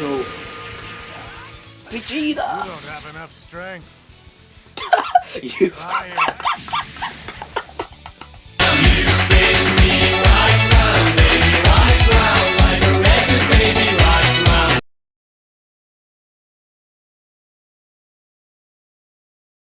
No. You don't have enough strength. you.